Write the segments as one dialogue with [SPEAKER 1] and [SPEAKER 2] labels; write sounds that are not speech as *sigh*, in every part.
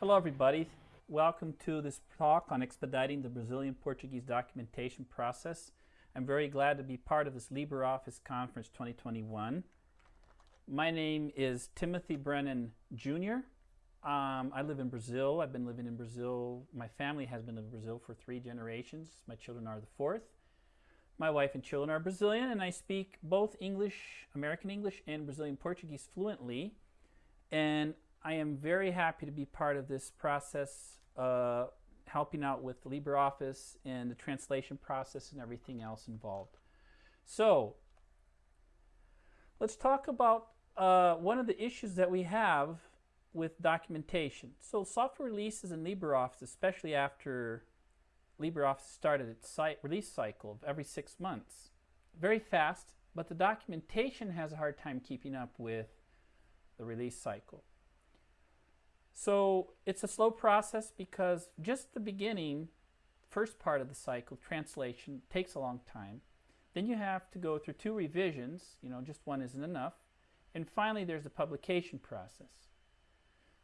[SPEAKER 1] Hello everybody. Welcome to this talk on expediting the Brazilian Portuguese documentation process. I'm very glad to be part of this LibreOffice Conference 2021. My name is Timothy Brennan Jr. Um, I live in Brazil. I've been living in Brazil. My family has been in Brazil for three generations. My children are the fourth. My wife and children are Brazilian, and I speak both English, American English, and Brazilian Portuguese fluently. And I am very happy to be part of this process, uh, helping out with LibreOffice and the translation process and everything else involved. So, let's talk about uh, one of the issues that we have with documentation. So software releases in LibreOffice, especially after LibreOffice started its site release cycle of every six months, very fast, but the documentation has a hard time keeping up with the release cycle. So it's a slow process because just the beginning, first part of the cycle, translation, takes a long time. Then you have to go through two revisions, you know, just one isn't enough. And finally, there's the publication process.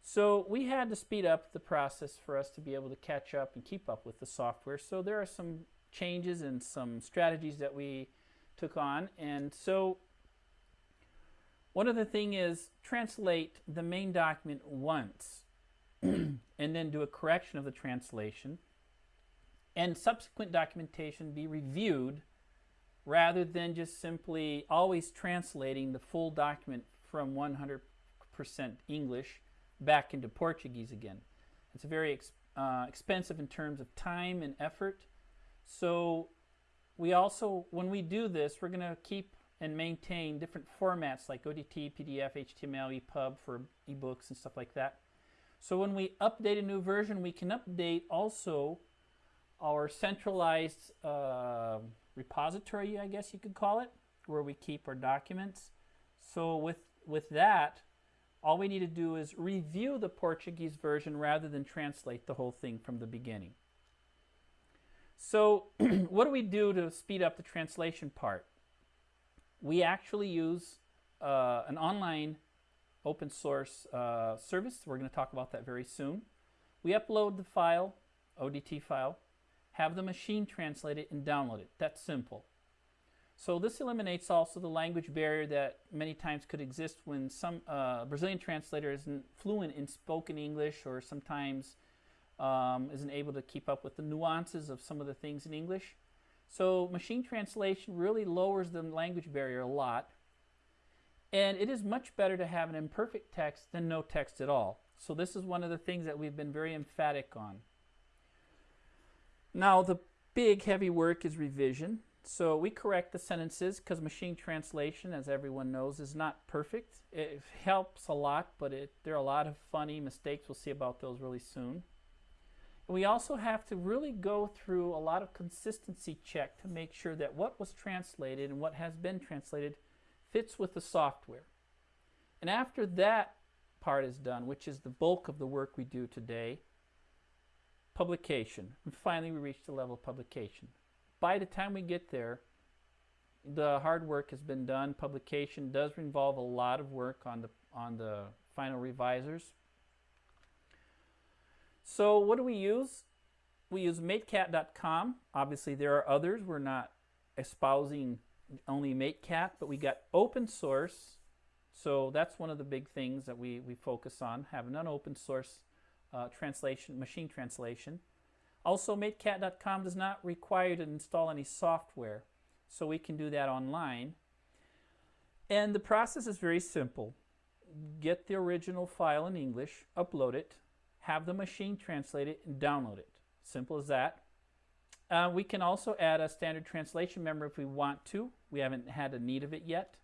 [SPEAKER 1] So we had to speed up the process for us to be able to catch up and keep up with the software. So there are some changes and some strategies that we took on. And so one other thing is translate the main document once *clears throat* and then do a correction of the translation and subsequent documentation be reviewed rather than just simply always translating the full document from 100% English back into Portuguese again. It's very ex uh, expensive in terms of time and effort. So we also, when we do this, we're going to keep and maintain different formats like ODT, PDF, HTML, EPUB for ebooks and stuff like that. So when we update a new version, we can update also our centralized uh, repository, I guess you could call it, where we keep our documents. So with, with that, all we need to do is review the Portuguese version rather than translate the whole thing from the beginning. So *clears throat* what do we do to speed up the translation part? We actually use uh, an online open source uh, service. We're going to talk about that very soon. We upload the file, ODT file, have the machine translate it and download it. That's simple. So this eliminates also the language barrier that many times could exist when some uh, Brazilian translator isn't fluent in spoken English or sometimes um, isn't able to keep up with the nuances of some of the things in English. So machine translation really lowers the language barrier a lot. And it is much better to have an imperfect text than no text at all. So this is one of the things that we've been very emphatic on. Now the big heavy work is revision. So we correct the sentences because machine translation, as everyone knows, is not perfect. It helps a lot, but it, there are a lot of funny mistakes. We'll see about those really soon. We also have to really go through a lot of consistency check to make sure that what was translated and what has been translated fits with the software. And after that part is done, which is the bulk of the work we do today, publication. And finally, we reach the level of publication by the time we get there, the hard work has been done. Publication does involve a lot of work on the, on the final revisers. So what do we use? We use matecat.com. Obviously there are others. We're not espousing only MateCat, but we got open source. So that's one of the big things that we, we focus on, having an open source uh, translation, machine translation. Also, matecat.com does not require you to install any software, so we can do that online. And the process is very simple. Get the original file in English, upload it, have the machine translate it, and download it. Simple as that. Uh, we can also add a standard translation memory if we want to. We haven't had a need of it yet.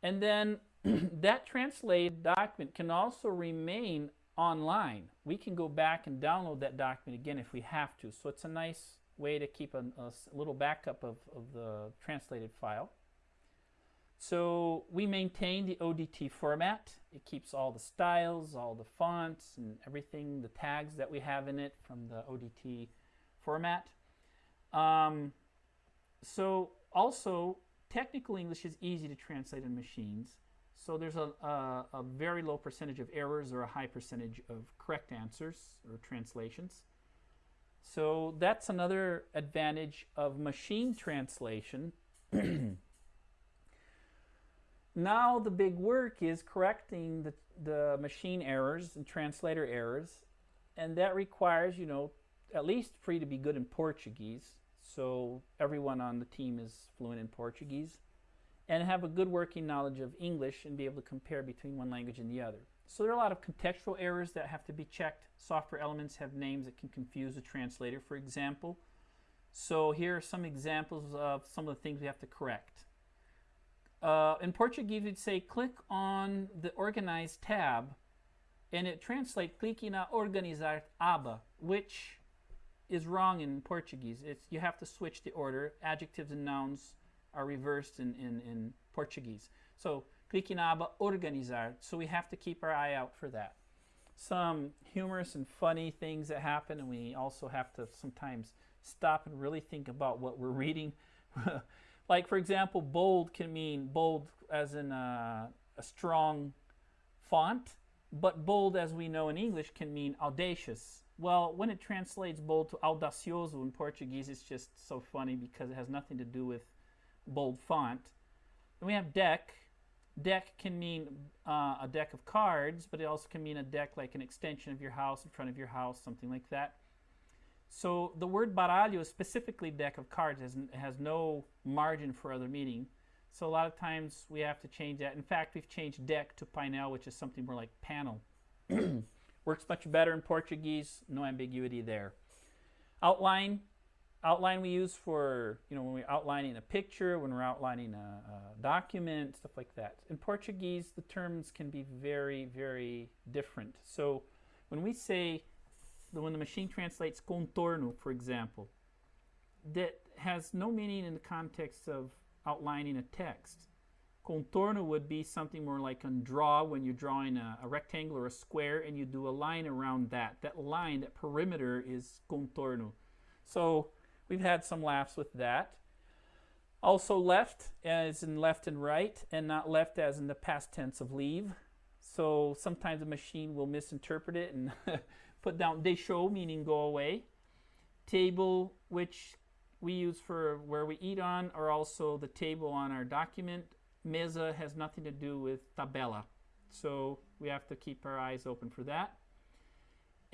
[SPEAKER 1] And then *clears throat* that translated document can also remain online. We can go back and download that document again if we have to. So it's a nice way to keep a, a little backup of, of the translated file. So we maintain the ODT format. It keeps all the styles, all the fonts, and everything, the tags that we have in it from the ODT format. Um, so also, technical English is easy to translate in machines. So there's a, a, a very low percentage of errors or a high percentage of correct answers or translations. So that's another advantage of machine translation. *clears throat* now the big work is correcting the, the machine errors and translator errors and that requires, you know, at least you to be good in Portuguese. So everyone on the team is fluent in Portuguese and have a good working knowledge of English and be able to compare between one language and the other. So there are a lot of contextual errors that have to be checked. Software elements have names that can confuse a translator, for example. So here are some examples of some of the things we have to correct. Uh, in Portuguese, we'd say click on the Organize tab, and it translates clicking on Organizar aba, which is wrong in Portuguese. It's, you have to switch the order. Adjectives and nouns are reversed in, in, in Portuguese. So click in aba organizar. So we have to keep our eye out for that. Some humorous and funny things that happen, and we also have to sometimes stop and really think about what we're reading. *laughs* like, for example, bold can mean bold as in a, a strong font, but bold, as we know in English, can mean audacious. Well, when it translates bold to audacioso in Portuguese, it's just so funny because it has nothing to do with bold font. Then we have deck. Deck can mean uh, a deck of cards, but it also can mean a deck like an extension of your house, in front of your house, something like that. So the word baralho, specifically deck of cards, has, has no margin for other meaning. So a lot of times we have to change that. In fact, we've changed deck to painel, which is something more like panel. *clears throat* Works much better in Portuguese, no ambiguity there. Outline, outline we use for, you know, when we're outlining a picture, when we're outlining a, a, document, stuff like that. In Portuguese, the terms can be very, very different. So when we say, when the machine translates contorno, for example, that has no meaning in the context of outlining a text. Contorno would be something more like on draw when you're drawing a, a rectangle or a square and you do a line around that. That line, that perimeter is contorno. So We've had some laughs with that. Also left uh, as in left and right and not left as in the past tense of leave. So sometimes a machine will misinterpret it and *laughs* put down deixou meaning go away. Table which we use for where we eat on or also the table on our document. Mesa has nothing to do with tabela. So we have to keep our eyes open for that.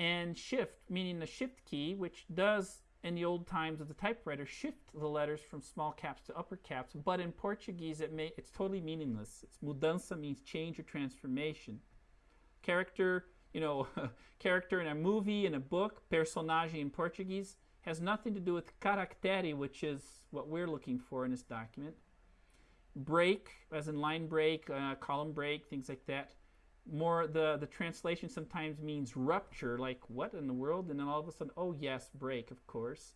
[SPEAKER 1] And shift, meaning the shift key, which does in the old times of the typewriter shift the letters from small caps to upper caps, but in Portuguese it may, it's totally meaningless. It's mudança means change or transformation. Character, you know, *laughs* character in a movie, in a book, personagem in Portuguese, has nothing to do with caractere, which is what we're looking for in this document. Break, as in line break, uh, column break, things like that. More the the translation sometimes means rupture like what in the world? And then all of a sudden oh yes break of course.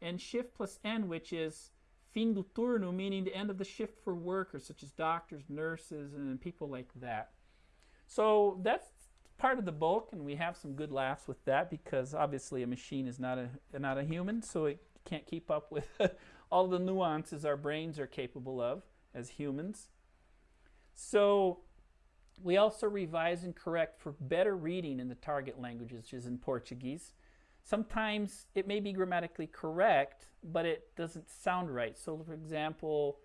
[SPEAKER 1] And shift plus n which is fim do turno meaning the end of the shift for workers such as doctors nurses and people like that. So that's part of the bulk and we have some good laughs with that because obviously a machine is not a not a human so it can't keep up with *laughs* all the nuances our brains are capable of as humans so we also revise and correct for better reading in the target languages, which is in Portuguese. Sometimes it may be grammatically correct, but it doesn't sound right. So, for example,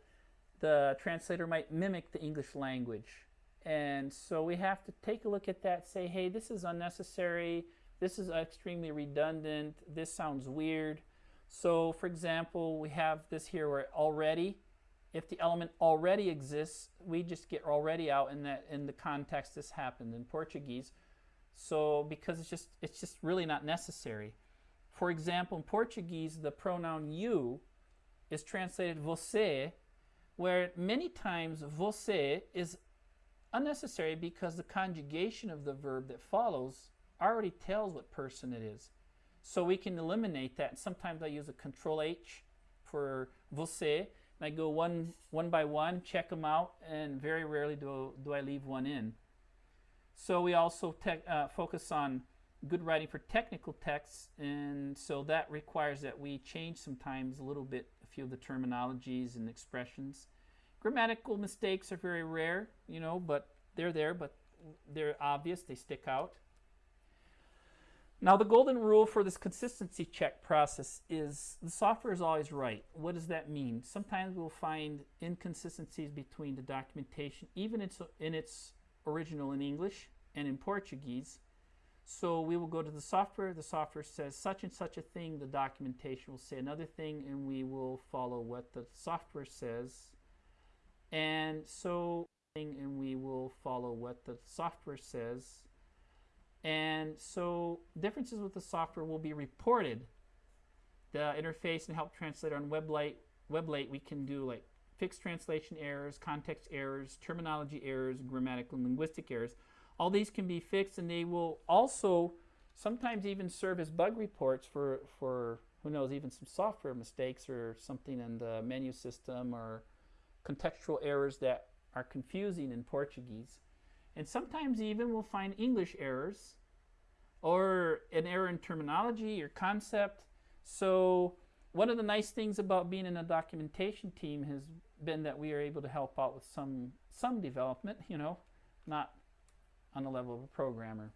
[SPEAKER 1] the translator might mimic the English language. And so we have to take a look at that, say, hey, this is unnecessary, this is extremely redundant, this sounds weird. So, for example, we have this here where already if the element already exists, we just get already out in that in the context this happened in Portuguese. So because it's just it's just really not necessary. For example, in Portuguese, the pronoun you is translated você, where many times você is unnecessary because the conjugation of the verb that follows already tells what person it is. So we can eliminate that. Sometimes I use a control H for você and I go one, one by one, check them out, and very rarely do, do I leave one in. So we also uh, focus on good writing for technical texts, and so that requires that we change sometimes a little bit a few of the terminologies and expressions. Grammatical mistakes are very rare, you know, but they're there, but they're obvious, they stick out. Now, the golden rule for this consistency check process is the software is always right. What does that mean? Sometimes we'll find inconsistencies between the documentation, even it's in its original in English and in Portuguese. So we will go to the software. The software says such and such a thing. The documentation will say another thing, and we will follow what the software says. And so, and we will follow what the software says and so differences with the software will be reported. The interface and help translator on WebLate, WebLate we can do like fixed translation errors, context errors, terminology errors, grammatical and linguistic errors. All these can be fixed and they will also sometimes even serve as bug reports for, for who knows, even some software mistakes or something in the menu system or contextual errors that are confusing in Portuguese. And sometimes even we'll find English errors or an error in terminology or concept. So one of the nice things about being in a documentation team has been that we are able to help out with some some development, you know, not on the level of a programmer.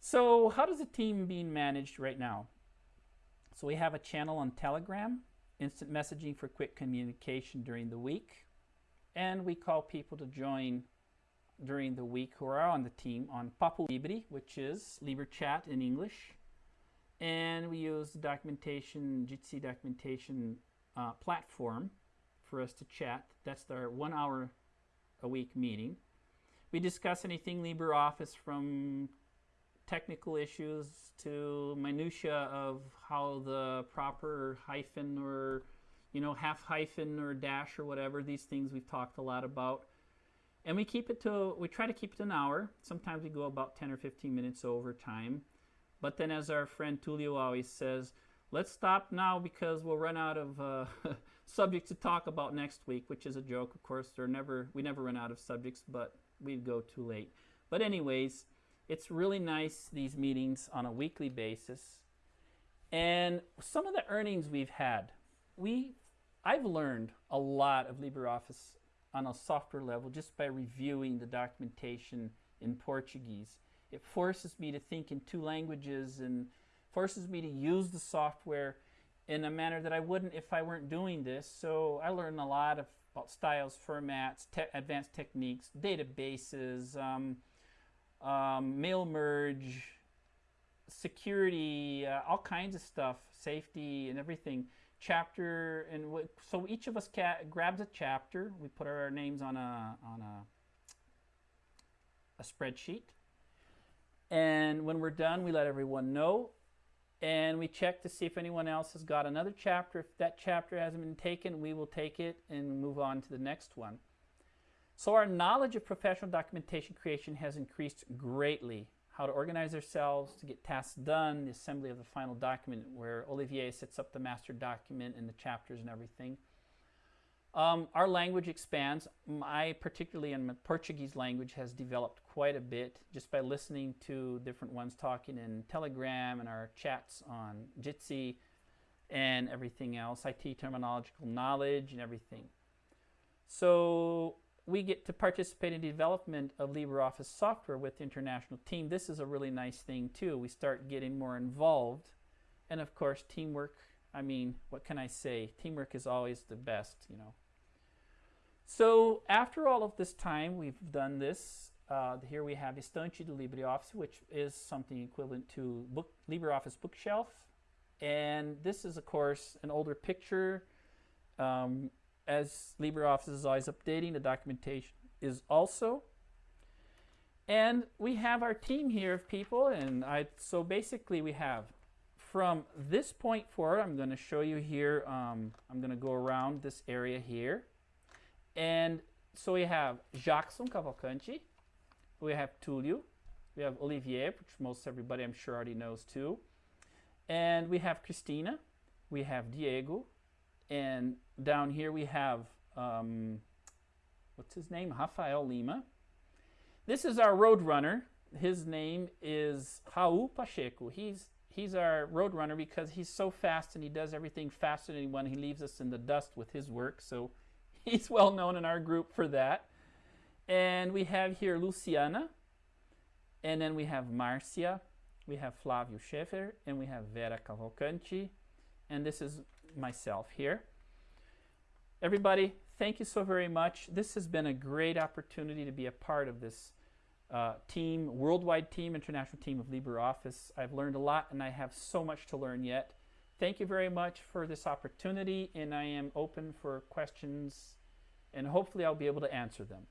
[SPEAKER 1] So how does a team being managed right now? So we have a channel on Telegram, instant messaging for quick communication during the week, and we call people to join during the week who are on the team on Papo Libre, which is LibreChat in English. And we use the documentation, Jitsi documentation uh, platform for us to chat. That's our one hour a week meeting. We discuss anything LibreOffice from technical issues to minutia of how the proper hyphen or you know half hyphen or dash or whatever these things we've talked a lot about and we keep it to, we try to keep it an hour. Sometimes we go about 10 or 15 minutes over time. But then as our friend Tulio always says, let's stop now because we'll run out of uh, *laughs* subjects to talk about next week, which is a joke. Of course, they're never, we never run out of subjects, but we'd go too late. But anyways, it's really nice, these meetings on a weekly basis. And some of the earnings we've had, we, I've learned a lot of LibreOffice on a software level just by reviewing the documentation in Portuguese. It forces me to think in two languages and forces me to use the software in a manner that I wouldn't if I weren't doing this. So I learned a lot of, about styles, formats, te advanced techniques, databases, um, um, mail merge, security, uh, all kinds of stuff, safety and everything. Chapter and so each of us grabs a chapter. We put our names on a on a a spreadsheet. And when we're done we let everyone know. And we check to see if anyone else has got another chapter. If that chapter hasn't been taken we will take it and move on to the next one so our knowledge of professional documentation creation has increased greatly how to organize ourselves to get tasks done, the assembly of the final document where Olivier sets up the master document and the chapters and everything. Um, our language expands. I, particularly in Portuguese language, has developed quite a bit just by listening to different ones talking in Telegram and our chats on Jitsi and everything else, IT terminological knowledge and everything. So we get to participate in the development of LibreOffice software with the international team. This is a really nice thing too. We start getting more involved. And of course, teamwork, I mean, what can I say? Teamwork is always the best, you know. So after all of this time, we've done this. Uh, here we have Estante de LibreOffice, which is something equivalent to book, LibreOffice Bookshelf. And this is, of course, an older picture. Um, as LibreOffice is always updating, the documentation is also. And we have our team here of people, and I so basically we have from this point forward, I'm going to show you here, um, I'm going to go around this area here. And so we have Jackson Cavalcanti, we have Tulio, we have Olivier, which most everybody I'm sure already knows too. And we have Christina, we have Diego, and down here we have, um, what's his name? Rafael Lima. This is our road runner. His name is Raul Pacheco. He's, he's our road runner because he's so fast and he does everything faster than anyone. He leaves us in the dust with his work. So *laughs* he's well known in our group for that. And we have here Luciana, and then we have Marcia, we have Flavio Schaefer, and we have Vera Cavalcanti, and this is myself here. Everybody, thank you so very much. This has been a great opportunity to be a part of this uh, team, worldwide team, international team of LibreOffice. I've learned a lot and I have so much to learn yet. Thank you very much for this opportunity and I am open for questions and hopefully I'll be able to answer them.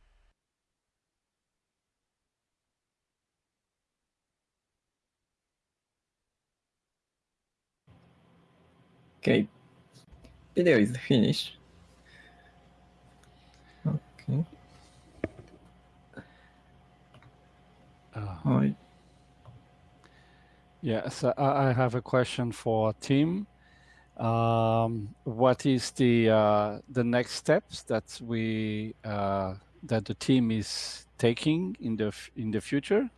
[SPEAKER 2] Okay, video is finished. Okay.
[SPEAKER 3] Uh, yes, I have a question for Tim. Um, what is the uh, the next steps that we uh, that the team is taking in the in the future?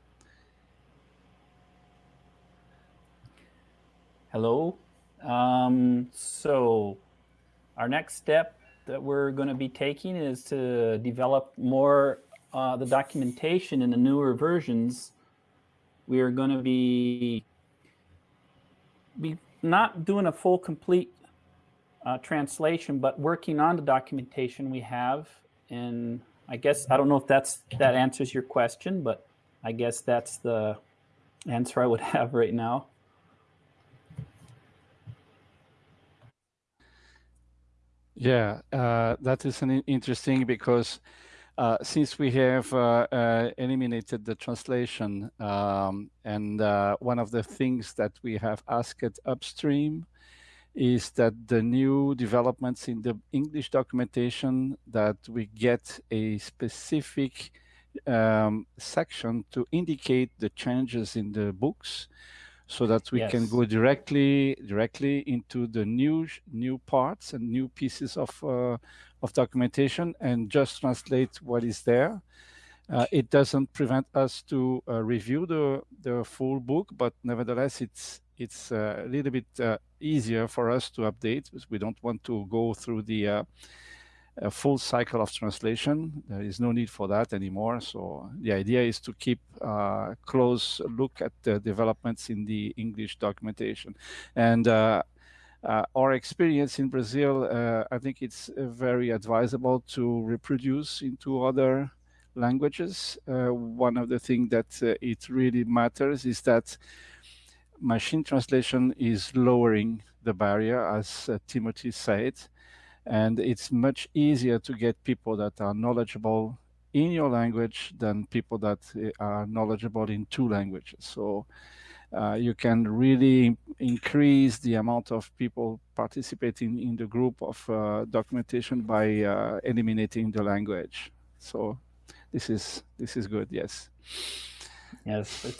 [SPEAKER 1] Hello. Um, so our next step that we're going to be taking is to develop more uh, the documentation in the newer versions. We are going to be be not doing a full complete uh, translation, but working on the documentation we have. And I guess I don't know if that's that answers your question, but I guess that's the answer I would *laughs* have right now.
[SPEAKER 3] Yeah, uh, that is an interesting because uh, since we have uh, uh eliminated the translation um, and uh, one of the things that we have asked upstream is that the new developments in the English documentation that we get a specific um, section to indicate the changes in the books so that we yes. can go directly directly into the new new parts and new pieces of uh, of documentation and just translate what is there. Uh, it doesn't prevent us to uh, review the the full book, but nevertheless, it's it's uh, a little bit uh, easier for us to update because we don't want to go through the uh, a full cycle of translation. There is no need for that anymore. So the idea is to keep a uh, close look at the developments in the English documentation. And uh, uh, our experience in Brazil, uh, I think it's uh, very advisable to reproduce into other languages. Uh, one of the things that it really matters is that machine translation is lowering the barrier, as Timothy said and it's much easier to get people that are knowledgeable in your language than people that eh, are knowledgeable in two languages. So uh, you can really increase the amount of people participating in the group of uh, documentation by uh, eliminating the language. So this is this is good. Yes.
[SPEAKER 1] Yes,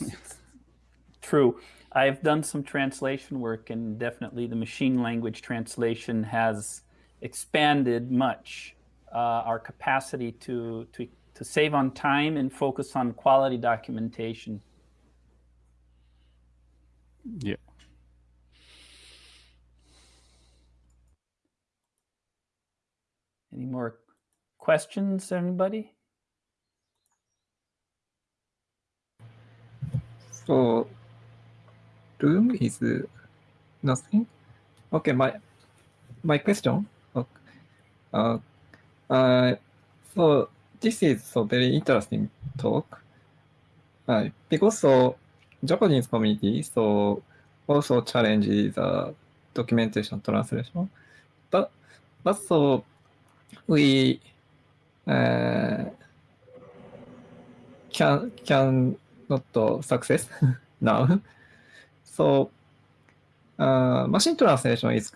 [SPEAKER 1] *laughs* true. I've done some translation work, and definitely the machine language translation has expanded much uh, our capacity to, to, to save on time and focus on quality documentation.
[SPEAKER 3] Yeah.
[SPEAKER 1] Any more questions, anybody?
[SPEAKER 2] So, room is nothing. Okay, my my question uh, uh, so this is so very interesting talk. Uh, because so Japanese community so also challenges the documentation translation, but but so we uh, can can not success now. so uh, machine translation is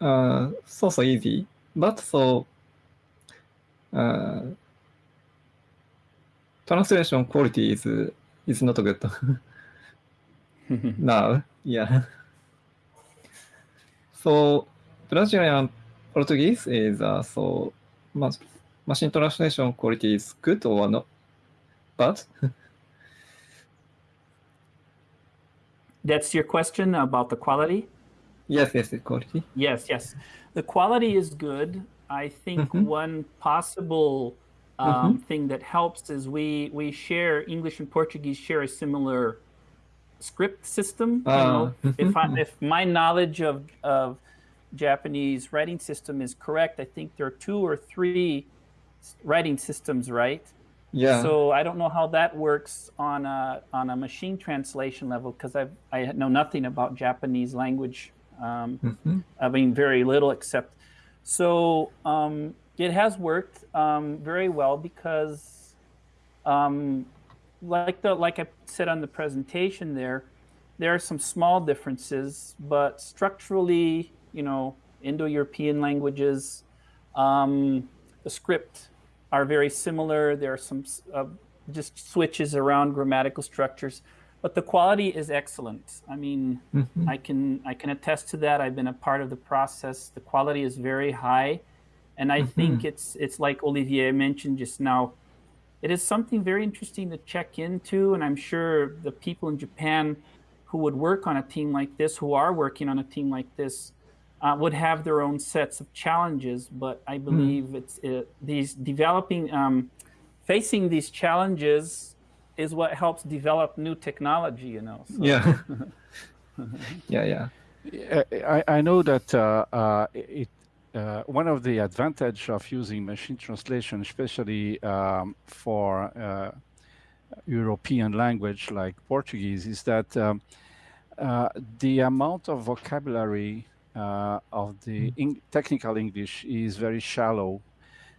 [SPEAKER 2] uh, so so easy but so uh, translation quality is is not good now. Yeah. So Brazilian Portuguese is uh, so ma machine translation quality is good or not? But
[SPEAKER 1] that's your question about the quality.
[SPEAKER 2] Yes, yes, the quality.
[SPEAKER 1] Yes, yes. The quality is good. I think
[SPEAKER 2] Mhm.
[SPEAKER 1] one possible um, thing that helps is we we share English and Portuguese share a similar script system. You know,
[SPEAKER 2] Ah,
[SPEAKER 1] if I, *laughs* if my knowledge of of Japanese writing system is correct, I think there are two or three writing systems, right?
[SPEAKER 2] Yeah.
[SPEAKER 1] So I don't know how that works on a on a machine translation level because I I know nothing about Japanese language. Um,
[SPEAKER 2] Mhm.
[SPEAKER 1] I mean, very little except. So um, it has worked um, very well because, um, like the like I said on the presentation there, there are some small differences, but structurally, you know, Indo-European languages, um, the script are very similar. There are some uh, just switches around grammatical structures, but the quality is excellent. I mean,
[SPEAKER 2] Mhm.
[SPEAKER 1] I can I can attest to that. I've been a part of the process. The quality is very high, and I think it's it's like Olivier mentioned just now. It is something very interesting to check into, and I'm sure the people in Japan who would work on a team like this, who are working on a team like this, uh, would have their own sets of challenges. But I believe it's it, these developing, um, facing these challenges is what helps develop new technology. You know. So-
[SPEAKER 2] Yeah. *laughs* yeah, yeah.
[SPEAKER 3] I, I know that uh, uh, it, uh, one of the advantage of using machine translation, especially um, for uh, European language like Portuguese, is that um, uh, the amount of vocabulary uh, of the eng- technical English is very shallow.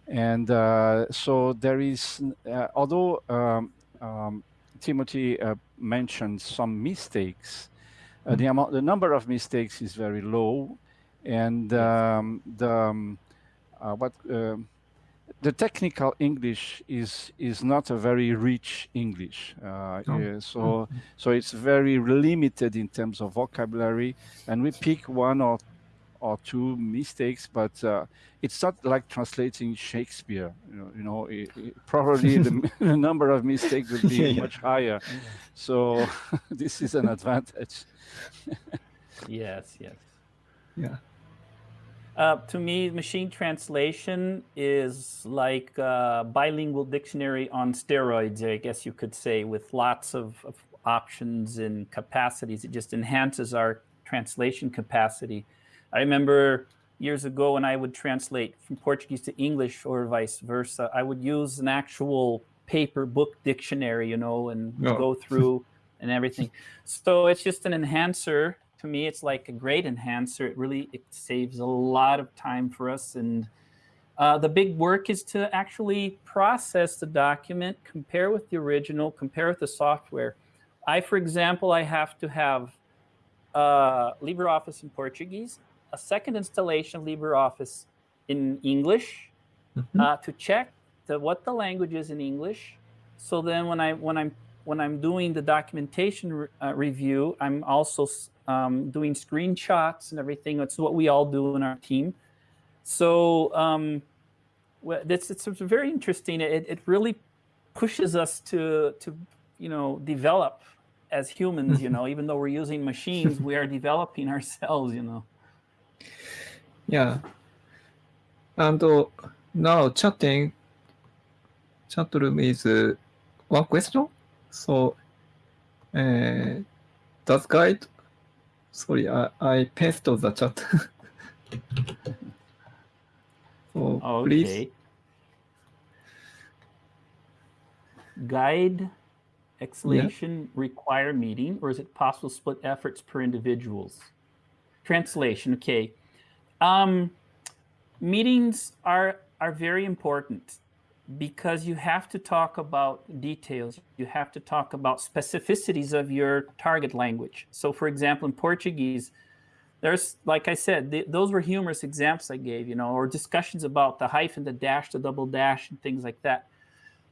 [SPEAKER 3] And uh, so there is, uh, although um, um, Timothy uh, mentioned some mistakes, uh, the amount, the number of mistakes is very low, and um, the um, uh, what um the technical English is is not a very rich English. Uh,
[SPEAKER 2] Oh.
[SPEAKER 3] yeah, so so it's very limited in terms of vocabulary, and we pick one or or two mistakes, but uh, it's not like translating Shakespeare. You know, you know it, it- probably the, *laughs* the number of mistakes would be
[SPEAKER 2] Yeah, *laughs* yeah.
[SPEAKER 3] much higher. So *laughs* this is an advantage.
[SPEAKER 1] Yes, yes.
[SPEAKER 2] Yeah.
[SPEAKER 1] Uh, to me, machine translation is like a bilingual dictionary on steroids, I guess you could say, with lots of, of options and capacities. It just enhances our translation capacity. I remember years ago when I would translate from Portuguese to English or vice versa, I would use an actual paper book dictionary, you know, and
[SPEAKER 2] Oh.
[SPEAKER 1] go through and everything. So it's just an enhancer. To me, it's like a great enhancer. It really it saves a lot of time for us. And uh, the big work is to actually process the document, compare with the original, compare with the software. I, for example, I have to have uh, LibreOffice in Portuguese, a second installation LibreOffice in English
[SPEAKER 2] Mhm.
[SPEAKER 1] uh, to check the, what the language is in English. So then when I when I'm when I'm doing the documentation re- uh, review, I'm also um, doing screenshots and everything. That's what we all do in our team. So um, well, it's, it's it's very interesting. It, it really pushes us to to you know develop as humans. You know, even though we're using machines, we are developing *laughs* ourselves. You know.
[SPEAKER 2] Yeah. And uh, now chatting, chat room is uh, one question. So, uh, does guide? Sorry, I, I pasted the chat. *laughs* so please.
[SPEAKER 1] Okay. Guide exclamation require meeting, or is it possible to split efforts per individuals? Translation. Okay. Um, meetings are are very important because you have to talk about details. You have to talk about specificities of your target language. So, for example, in Portuguese, there's like I said, th- those were humorous examples I gave, you know, or discussions about the hyphen, the dash, the double dash, and things like that.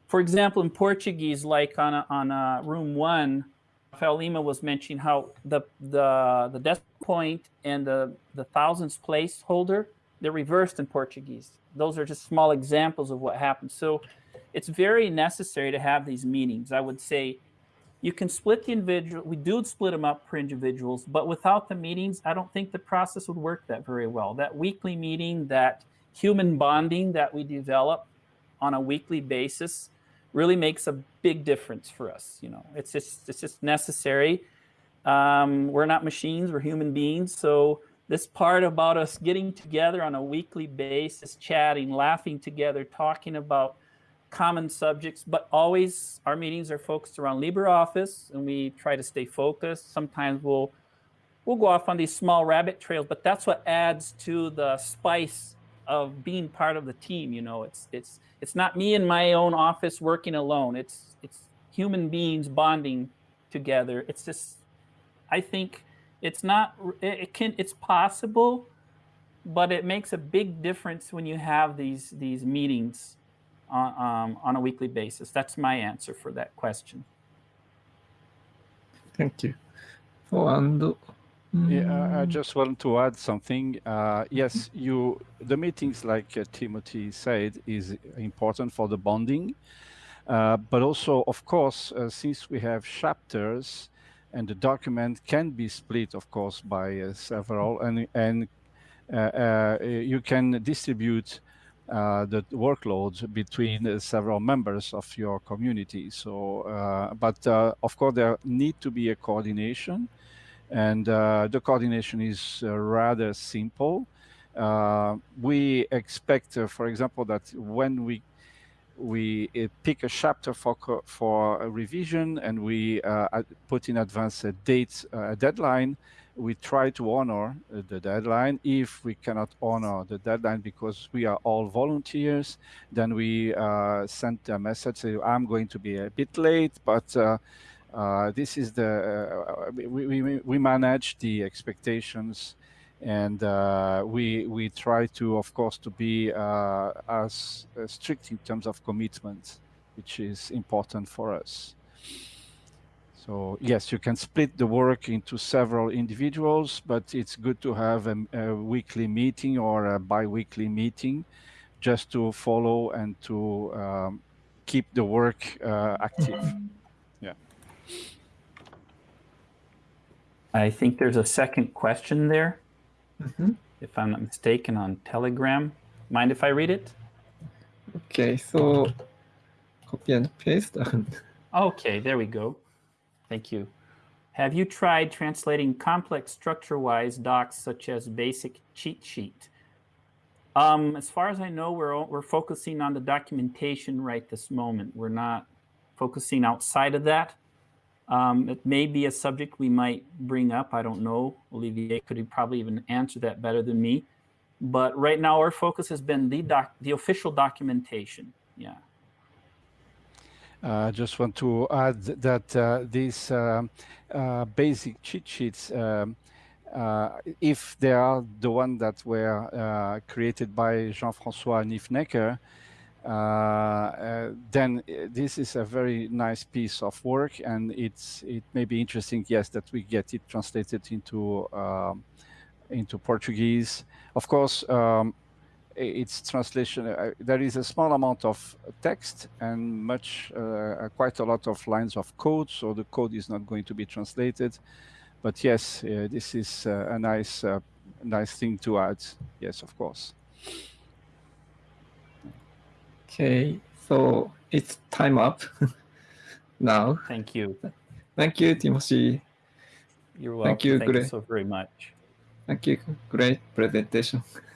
[SPEAKER 1] For example, in Portuguese, like on a, on a room one, Rafael Lima was mentioning how the the the decimal point and the the thousands place holder they're reversed in Portuguese. Those are just small examples of what happens. So it's very necessary to have these meetings. I would say you can split the individual. We do split them up for individuals, but without the meetings, I don't think the process would work that very well. That weekly meeting, that human bonding that we develop on a weekly basis really makes a big difference for us. You know, it's just it's just necessary. Um, we're not machines; we're human beings. So this part about us getting together on a weekly basis, chatting, laughing together, talking about common subjects, but always our meetings are focused around LibreOffice, and we try to stay focused. Sometimes we'll we'll go off on these small rabbit trails, but that's what adds to the spice of being part of the team. You know, it's it's it's not me in my own office working alone. It's it's human beings bonding together. It's just, I think, it's not. It can. It's possible, but it makes a big difference when you have these these meetings on um, on a weekly basis. That's my answer for that question.
[SPEAKER 2] Thank you. Oh, and
[SPEAKER 3] Yeah, I- I just want to add something. Uh, yes, you the meetings, like uh, Timothy said, is important for the bonding, uh, but also, of course, uh, since we have chapters, and the document can be split, of course, by uh, several, and and uh, uh, you can distribute uh, the workloads between uh, several members of your community. So, uh, but uh, of course, there need to be a coordination and uh, the coordination is uh, rather simple. Uh, we expect, for example, that when we we pick a chapter for for a revision and we put in advance a date, a deadline, we try to honor the deadline. If we cannot honor the deadline because we are all volunteers, then we uh, send a message say, "I'm going to be a bit late, but." Uh, this is the uh, we, we, we manage the expectations and uh, we we try to of course to be uh, as uh, strict in terms of commitment which is important for us. So yes you can split the work into several individuals but it's good to have a, a weekly meeting or a bi-weekly meeting just to follow and to um, keep the work uh, active
[SPEAKER 1] I think there's a second question there,
[SPEAKER 2] Mhm.
[SPEAKER 1] if I'm not mistaken, on Telegram. Mind if I read it?
[SPEAKER 2] Okay, so copy and paste. *laughs*
[SPEAKER 1] Okay, there we go. Thank you. Have you tried translating complex structure-wise docs such as basic cheat sheet? Um, as far as I know, we're we're focusing on the documentation right this moment. We're not focusing outside of that. Um, it may be a subject we might bring up. I don't know. Olivier could probably even answer that better than me. But right now, our focus has been the doc, the official documentation. Yeah.
[SPEAKER 3] I just want to add that uh, these um, uh, basic cheat sheets, um, uh, if they are the one that were uh, created by Jean-François Nifenecker, uh, uh, then uh, this is a very nice piece of work, and it's it may be interesting, yes, that we get it translated into um, into Portuguese. Of course, um, its translation uh, there is a small amount of text and much uh, quite a lot of lines of code so the code is not going to be translated. But yes uh, this is uh, a nice uh, nice thing to add. Yes of course
[SPEAKER 2] Okay, so it's time up *laughs* now.
[SPEAKER 1] Thank you.
[SPEAKER 2] Thank you, Timothy.
[SPEAKER 1] You're welcome.
[SPEAKER 2] Thank you,
[SPEAKER 1] Thank you so very much.
[SPEAKER 2] Thank you. Great presentation. *laughs*